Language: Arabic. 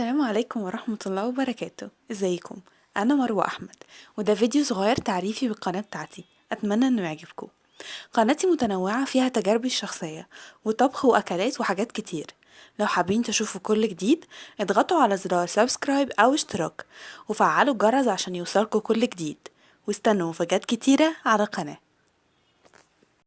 السلام عليكم ورحمة الله وبركاته. إزيكم؟ أنا مروة أحمد وده فيديو صغير تعريفي بالقناة بتاعتي. أتمنى إنه يعجبكم. قناتي متنوعة فيها تجاربي الشخصية وطبخ وأكلات وحاجات كتير. لو حابين تشوفوا كل جديد اضغطوا على زرار سبسكرايب أو اشتراك وفعلوا الجرس عشان يوصلكوا كل جديد. واستنوا مفاجآت كتيرة على القناة.